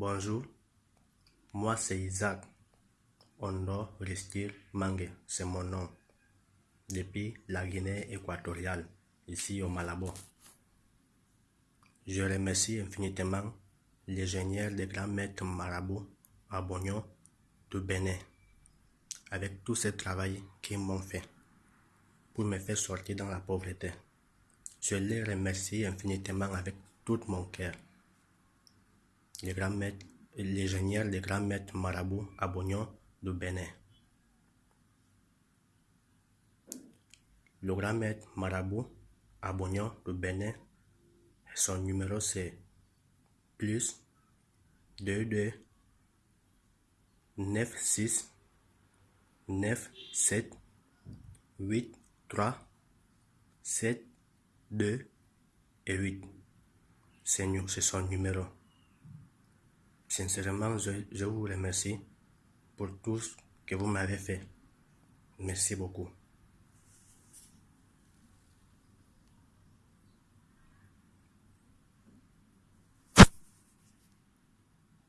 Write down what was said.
Bonjour, moi c'est Isaac. Ondo Ristil Mangue, c'est mon nom. Depuis la Guinée équatoriale, ici au Malabo. Je remercie infiniment l'ingénieur des grands maîtres à Bognon de Bénin avec tout ce travail qu'ils m'ont fait pour me faire sortir dans la pauvreté. Je les remercie infiniment avec tout mon cœur. Les grands maîtres, l'ingénieur des grands maîtres Marabout à Bognon de Bénin. Le grand maître Marabout à Bognon de Bénin, son numéro c'est plus 22 96 9 7 8 3 7 2 et 8. C'est son numéro. Sincèrement, je, vous remercie pour tout ce que vous m'avez fait. Merci beaucoup.